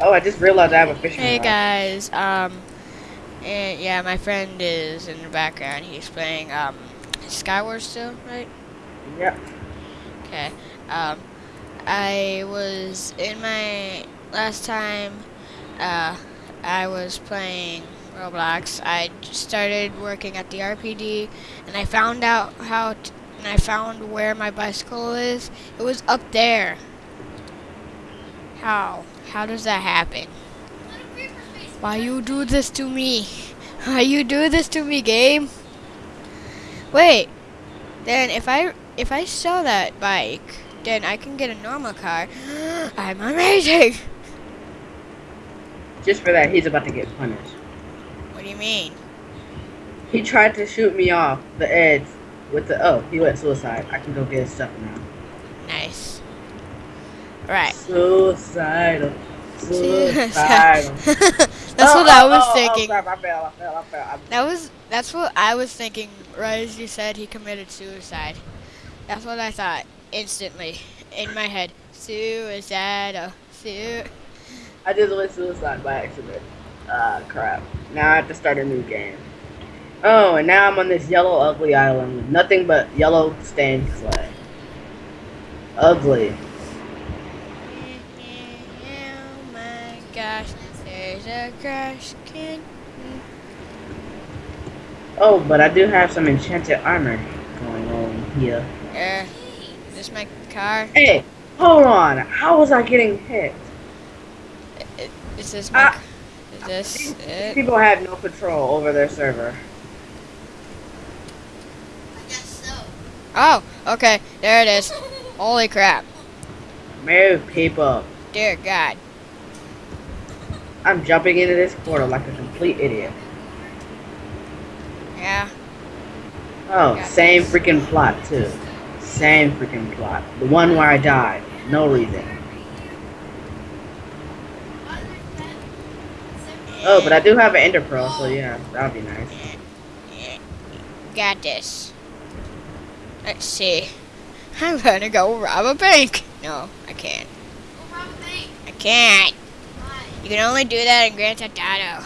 Oh, I just realized I have a fishing Hey rod. guys, um, and yeah, my friend is in the background. He's playing um, Skywars still, right? Yep. Okay. Um, I was in my last time. Uh, I was playing Roblox. I started working at the RPD, and I found out how. T- and I found where my bicycle is. It was up there. How? How does that happen? Why you do this to me? Why you do this to me, game? Wait. Then if I if I sell that bike, then I can get a normal car. I'm amazing. Just for that, he's about to get punished. What do you mean? He tried to shoot me off the edge with the. Oh, he went suicide. I can go get his stuff now. Right. Suicidal. That's Oh, what I oh, was oh, oh, thinking. crap, I fell. I fell. I fell. That was that's what I was thinking. Right as you said, he committed suicide. That's what I thought instantly in my head. Suicidal. Su- I just went suicide by accident. Ah, crap. Now I have to start a new game. Oh, and now I'm on this yellow ugly island with nothing but yellow stained clay. Ugly. Oh my gosh, there's a crash can. Oh, but I do have some enchanted armor going on here. Uh, this my car? Hey, hold on. How was I getting hit? Eh, eh, is this my? Ah. C- Is this These it? people have no control over their server. I guess so. Oh, okay, there it is. Holy crap, Move people. dear God. I'm jumping into this portal like a complete idiot. Yeah. Oh, same this. freaking plot too. Same freaking plot. The one where I died. No reason. Oh, but I do have an ender pearl, so yeah, that would be nice. Got this. Let's see. I'm gonna go rob a bank. No, I can't. Go rob a bake. I can't. You can only do that in Grand Theft Auto.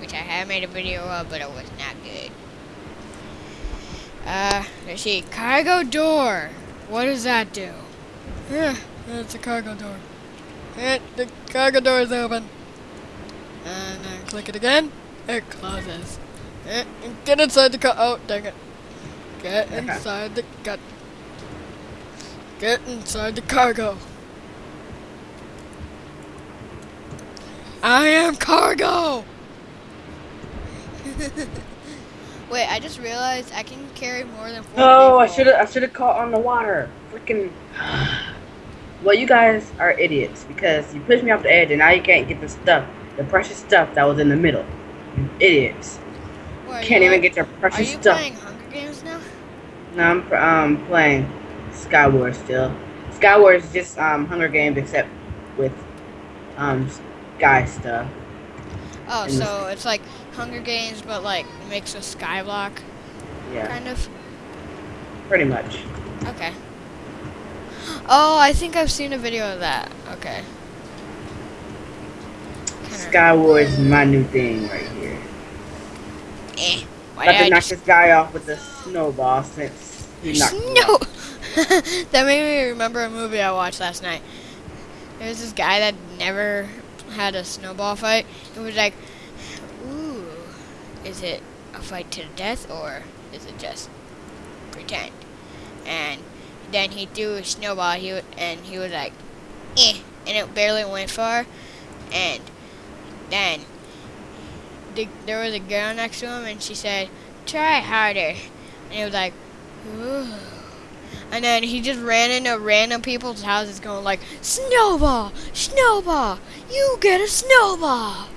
Which I have made a video of, but it was not good. Uh, let's see. Cargo door. What does that do? Yeah, it's a cargo door. Eh, the cargo door is open. And then click it again. It closes. Eh, get inside the car. Oh, dang it. Get inside the gut. Get inside the cargo. I am cargo. Wait, I just realized I can carry more than four Oh, I people. should have. I should have caught on the water. Freaking. Well, you guys are idiots because you pushed me off the edge, and now you can't get the stuff, the precious stuff that was in the middle. You idiots. Wait, Can't you even are- get your precious stuff. Are precious you stuff. playing Hunger Games now? No, I'm pr- um playing Skywars still. Skywars is just um Hunger Games except with um sky stuff. Oh, And- so it's like Hunger Games, but like mixed with Skyblock, Yeah, kind of. pretty much. Okay. Oh, I think I've seen a video of that. Okay. Skywars is my new thing right here. Eh. Why About to knock just- this guy off with a snowball since he knocked me No. off. that made me remember a movie I watched last night. There was this guy that never had a snowball fight. It was like, ooh, is it a fight to the death or is it just pretend? And then he threw a snowball. He and he was like, eh, and it barely went far. And then the, there was a girl next to him, and she said, "Try harder." And he was like, ooh. And then he just ran into random people's houses going like, Snowball! Snowball! You get a snowball!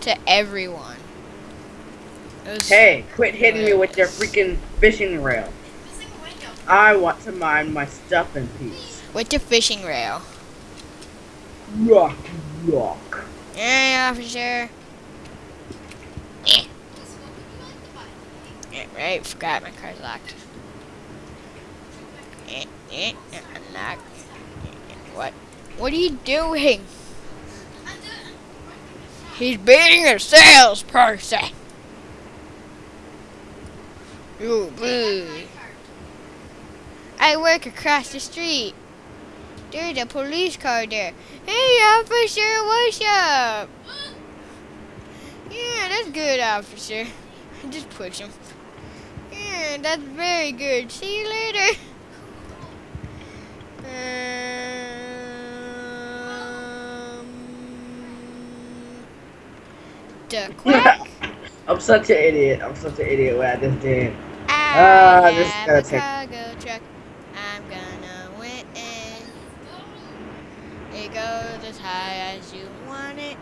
To everyone. Hey, quit hitting me with your freaking fishing rail. I want to mine my stuff in peace. With the fishing rail. Rock, rock. Hey, officer. Eh. Eh, right, forgot my car's locked. Eh, unlock. What? What are you doing? He's being a salesperson. You boo. I work across the street. There's a police car there. Hey, officer, what's up? Yeah, that's good, officer. Just push him. Yeah, that's very good. See you later. Um, the quack. I'm such an idiot. I'm such an idiot what I just did. I Ah, this is gonna take- cargo truck. I'm gonna win. It goes as high as you want it.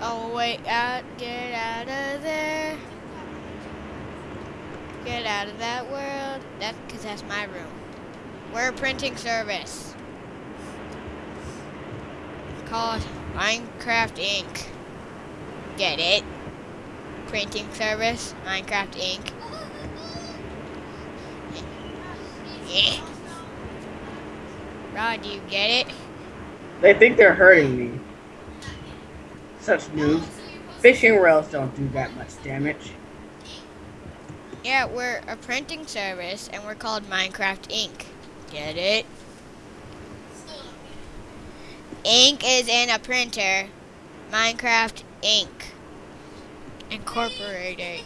Oh wait, out, get out of there. Get out of that world. That's because that's my room. We're a printing service called Minecraft Inc. Get it? Printing service, Minecraft Inc. Yeah. Rod, do you get it? They think they're hurting me. Such noobs. Fishing rails don't do that much damage. Yeah, we're a printing service and we're called Minecraft Inc. Get it? Ink is in a printer. Minecraft Inc. Incorporated.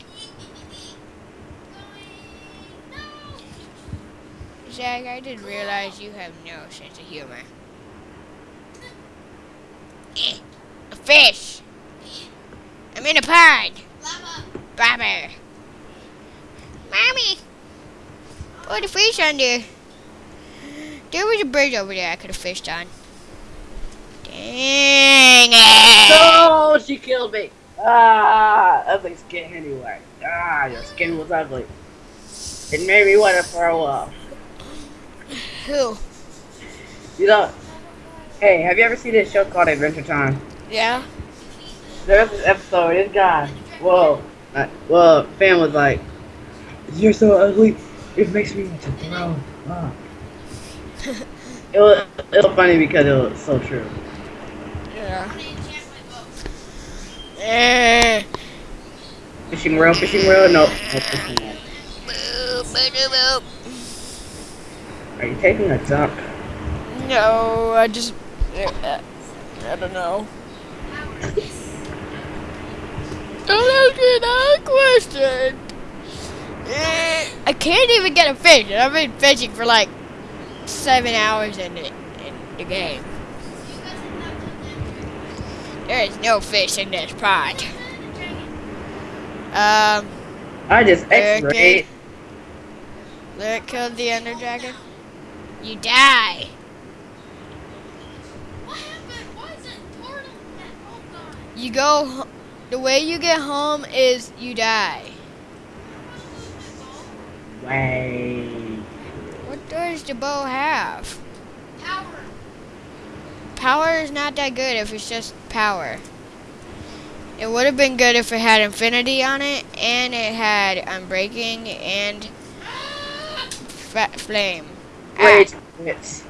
Zach, I didn't realize you have no sense of humor. A fish! I'm in a pond! Bobber! Mommy! Put a fish under. There was a bridge over there I could have fished on. Dang it! No, she killed me. Ah, ugly skin anyway. Ah, your skin was ugly. It made me want to throw up. Who? You know, hey, have you ever seen this show called Adventure Time? Yeah? There's this episode, this guy, whoa, uh, well, fan was like, you're so ugly, it makes me want to throw up. it was, it was funny because it was so true. Yeah. Eh. Fishing reel, fishing reel, no, no fishing reel. Are you taking a dump? No, I just. uh, I don't know. Don't ask me that question. Eh, I can't even get a fish, and I've been fishing for like seven hours in the, in the game. There is no fish in this pond. Um, I just Okay. x-rayed. Lyric killed the Ender Dragon. You die. What happened? Why is it portal at all? You go. The way you get home is you die. Way. What does the bow have? Power. Power is not that good if it's just power. It would have been good if it had infinity on it, and it had unbreaking and fa- flame. Ah, Rage quit.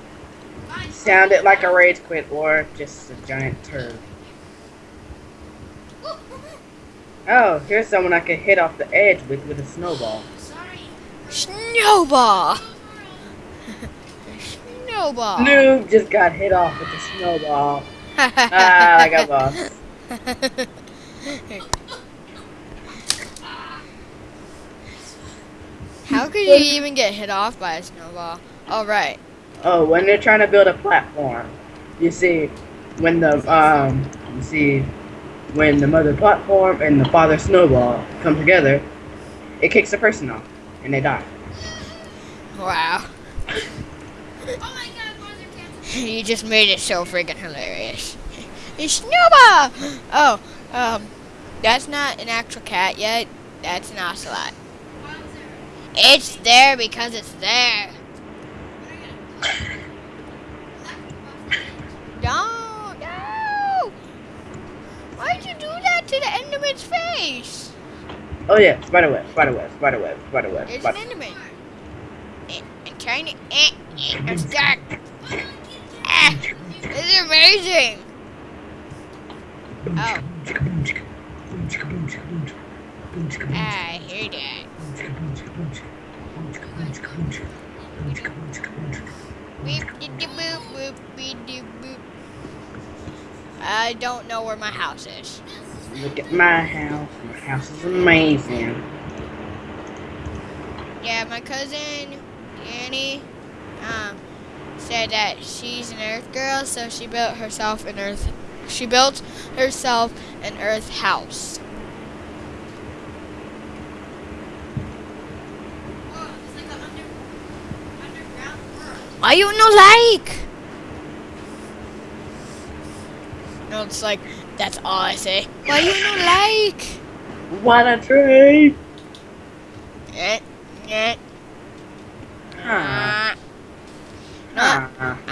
Sounded like a rage quit or just a giant turd. Oh, here's someone I can hit off the edge with with a snowball. Snowball. Snowball. Noob just got hit off with a snowball. Ah, like a boss. How could you even get hit off by a snowball? All right. Oh, when they're trying to build a platform, you see, when the um, you see, when the mother platform and the father snowball come together, it kicks the person off, and they die. Wow. You just made it so freaking hilarious. It's snowball. Oh, um, that's not an actual cat yet. That's an ocelot. It's there because it's there. Don't, no! Why'd you do that to the Enderman's face? Oh yeah, spider web, spider web, spider web, spider web. It's an Enderman. I'm trying to. Eh, eh, I'm stuck. This is amazing. Oh. Ah, I hear that. I don't know where my house is. Look at my house. My house is amazing. Yeah, my cousin, Danny, um, said that she's an Earth girl, so she built herself an Earth. She built herself an Earth house. Why you no like? No, it's like that's all I say. Why you no like? What a tree! Eh, eh, Huh.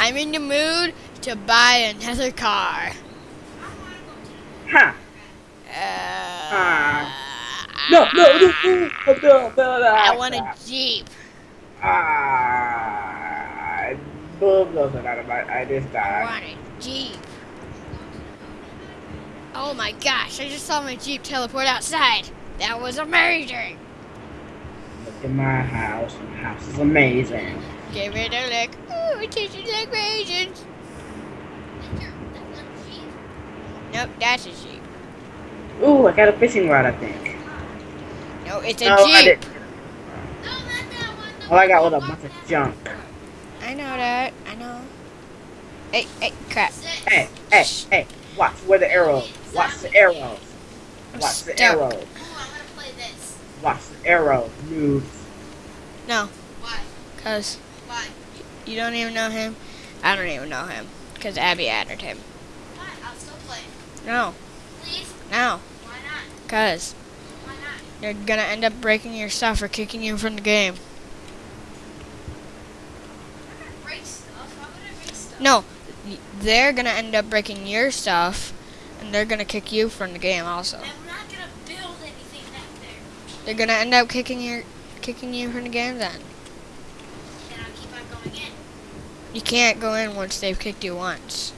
Ah. I'm in the mood to buy another car. Huh. Uh, No, no, no, no, no, no, no, no. I want a Jeep. Ah, boom goes out of my. I just I died. want a Jeep. Oh my gosh, I just saw my Jeep teleport outside. That was amazing. Look at my house. My house is amazing. Give it a lick. Ooh, it tastes like raisins. Nope, that's a Jeep. Ooh, I got a fishing rod. I think. No, it's a No, I Jeep. didn't. All I got was a bunch of junk. I know that. I know. Hey, hey, crap. Hey, hey, hey! Watch where the arrows. Watch the arrows. Watch the stuck. arrows. Oh, I'm gonna play this. Watch the arrows. Noobs. No, Why? because Why? You don't even know him. I don't even know him. Because Abby added him. Why? I'll still play. No, Please? no. Why not? Because Why not? you're going to end up breaking your stuff or kicking you from the game. I'm gonna break stuff. Why would I break stuff? No, they're going to end up breaking your stuff. And they're going to kick you from the game also. Gonna build anything back there. They're going to end up kicking your kicking you from the game then. And I'll keep on going in. You can't go in once they've kicked you once.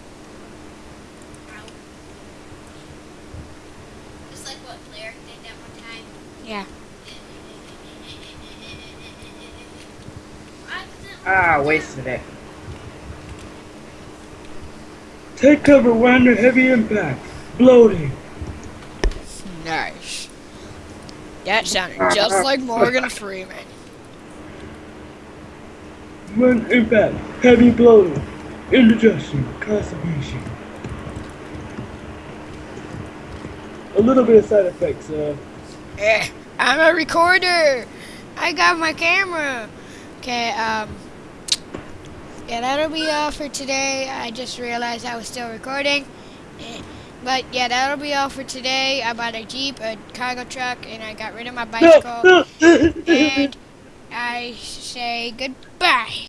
Like what Blair did that one time. Yeah. I didn't- Ah, wasted it. Take cover. We're under heavy impact. Bloating. Nice. That sounded just like Morgan Freeman. One impact. Heavy bloating. Indigestion. Constipation. A little bit of side effects. Uh, Eh, I'm a recorder. I got my camera. Okay, um, yeah, that'll be all for today. I just realized I was still recording. Eh, But yeah, that'll be all for today. I bought a Jeep, a cargo truck, and I got rid of my bicycle. And I say goodbye.